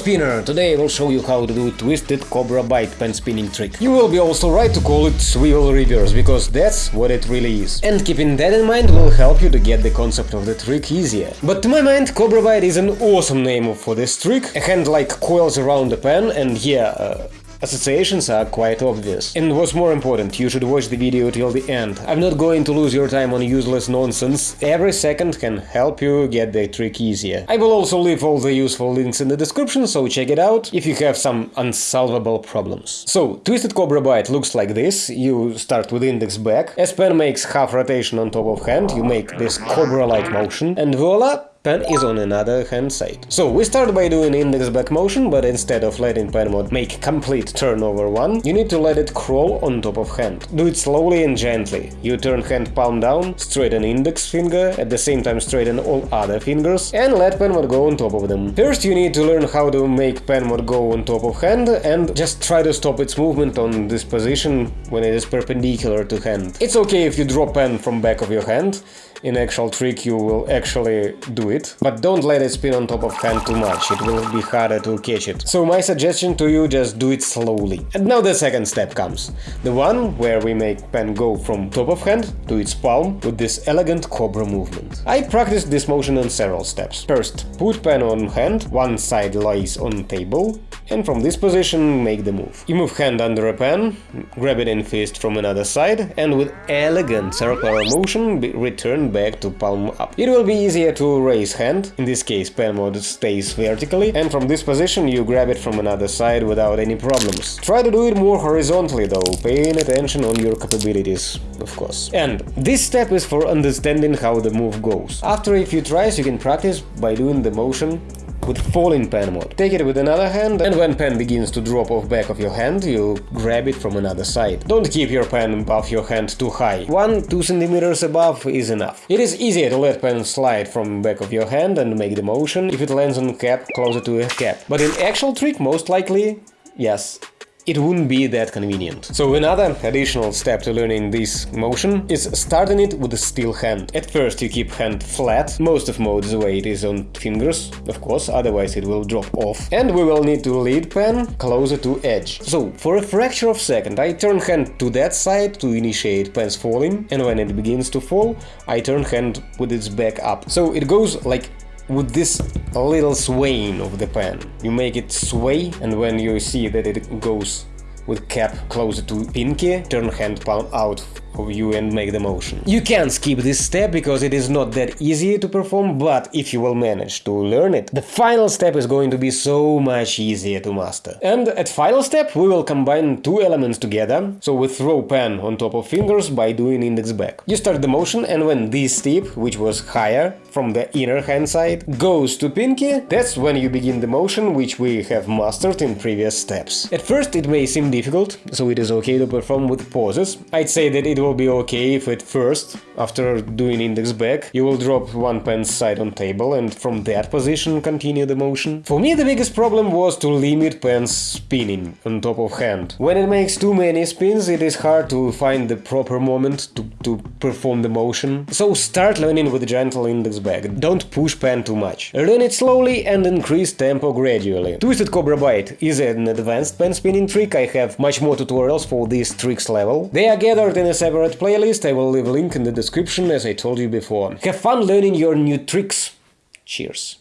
Spinner! Today I will show you how to do twisted cobra bite pen spinning trick. You will be also right to call it swivel reverse, because that's what it really is. And keeping that in mind will help you to get the concept of the trick easier. But to my mind, cobra bite is an awesome name for this trick. A hand like coils around the pen and yeah, uh, Associations are quite obvious. And what's more important, you should watch the video till the end. I'm not going to lose your time on useless nonsense, every second can help you get the trick easier. I will also leave all the useful links in the description, so check it out if you have some unsolvable problems. So, Twisted Cobra Bite looks like this, you start with index back, as pen makes half rotation on top of hand, you make this cobra-like motion, and voila, pen is on another hand side. So we start by doing index back motion, but instead of letting pen mod make complete turnover one, you need to let it crawl on top of hand. Do it slowly and gently. You turn hand palm down, straighten index finger, at the same time straighten all other fingers, and let pen mod go on top of them. First you need to learn how to make pen mod go on top of hand, and just try to stop its movement on this position when it is perpendicular to hand. It's okay if you drop pen from back of your hand, in actual trick you will actually do it, but don't let it spin on top of hand too much, it will be harder to catch it. So my suggestion to you, just do it slowly. And now the second step comes, the one where we make pen go from top of hand to its palm with this elegant cobra movement. I practiced this motion on several steps. First, put pen on hand, one side lies on table, and from this position make the move. You move hand under a pen, grab it in fist from another side, and with elegant circular motion return back to palm up. It will be easier to raise hand, in this case pen mod stays vertically, and from this position you grab it from another side without any problems. Try to do it more horizontally though, paying attention on your capabilities, of course. And this step is for understanding how the move goes. After a few tries you can practice by doing the motion with falling pen mod. Take it with another hand and when pen begins to drop off back of your hand, you grab it from another side. Don't keep your pen above your hand too high. 1-2 centimeters above is enough. It is easier to let pen slide from back of your hand and make the motion if it lands on cap closer to a cap. But in actual trick, most likely, yes, it wouldn't be that convenient. So another additional step to learning this motion is starting it with a still hand. At first you keep hand flat, most of mod's weight is on fingers, of course, otherwise it will drop off. And we will need to lead pen closer to edge. So for a fraction of a second I turn hand to that side to initiate pen's falling, and when it begins to fall, I turn hand with its back up. So it goes like with this little swaying of the pen. You make it sway and when you see that it goes with cap closer to pinky, turn hand palm out of you and make the motion. You can skip this step because it is not that easy to perform, but if you will manage to learn it, the final step is going to be so much easier to master. And at final step we will combine two elements together, so we throw pen on top of fingers by doing index back. You start the motion and when this tip, which was higher from the inner hand side, goes to pinky, that's when you begin the motion which we have mastered in previous steps. At first it may seem difficult, so it is okay to perform with pauses. I'd say that it will be okay if at first, after doing index back, you will drop one pen side on table and from that position continue the motion. For me the biggest problem was to limit pens spinning on top of hand. When it makes too many spins it is hard to find the proper moment to, to perform the motion. So start learning with gentle index back, don't push pen too much. Learn it slowly and increase tempo gradually. Twisted Cobra Bite is an advanced pen spinning trick, I have much more tutorials for this tricks level. They are gathered in a separate playlist, I will leave a link in the description as I told you before. Have fun learning your new tricks. Cheers.